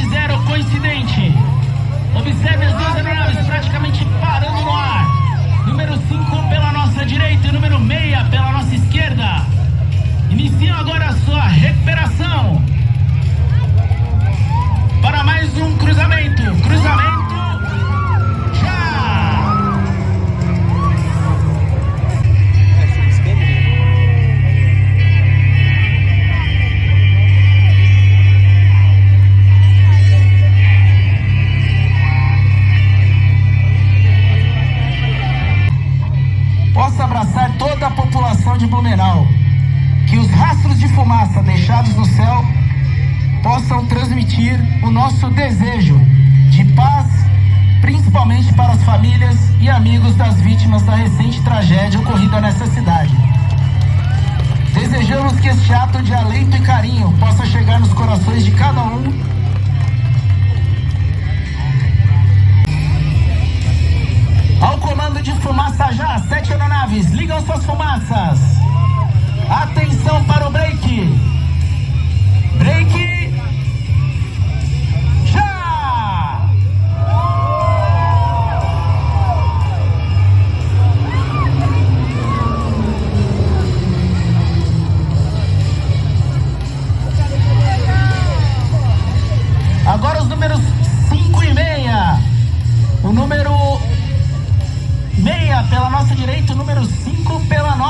Zero, coincidente. Observe as duas abraçar toda a população de Blumenau. Que os rastros de fumaça deixados no céu possam transmitir o nosso desejo de paz, principalmente para as famílias e amigos das vítimas da recente tragédia ocorrida nessa cidade. Desejamos que este ato de alento e carinho possa chegar nos corações de cada um ligam suas pela nossa direita, número 5 pela nossa.